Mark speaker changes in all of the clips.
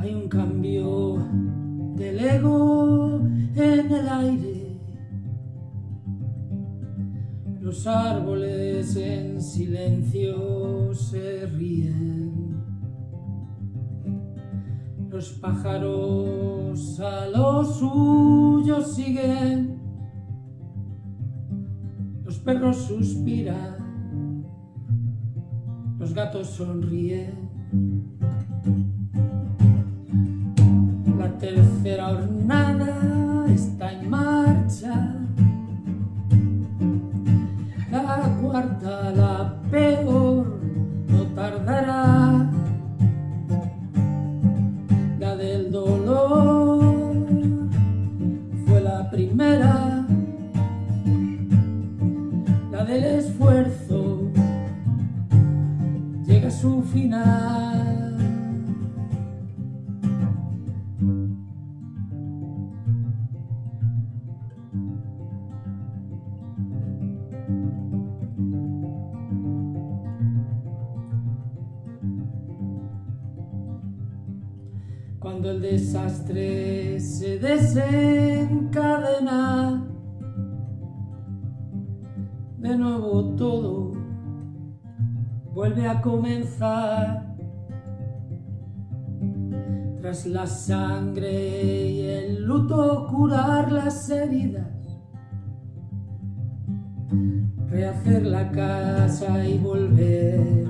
Speaker 1: Hay un cambio del ego en el aire. Los árboles en silencio se ríen. Los pájaros a lo suyo siguen. Los perros suspiran. Los gatos sonríen. Tercera hornada está en marcha. La cuarta, la peor, no tardará. La del dolor fue la primera. La del esfuerzo llega a su final. Cuando el desastre se desencadena, de nuevo todo vuelve a comenzar. Tras la sangre y el luto curar las heridas, rehacer la casa y volver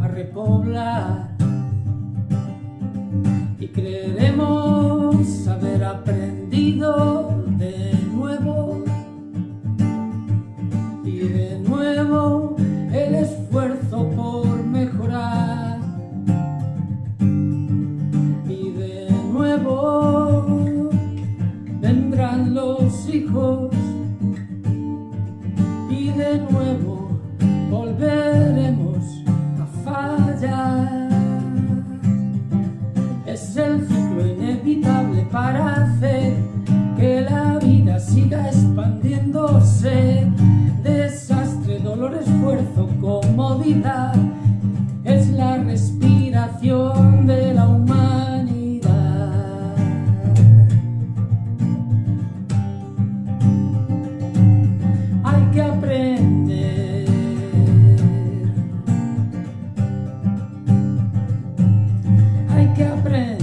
Speaker 1: a repoblar y creeremos haber aprendido de nuevo. Y de nuevo el esfuerzo por mejorar. Y de nuevo vendrán los hijos. Y de nuevo volveremos es el ciclo inevitable para hacer que la vida siga expandiéndose. Desastre, dolor, esfuerzo, comodidad, es la respiración de que aprende.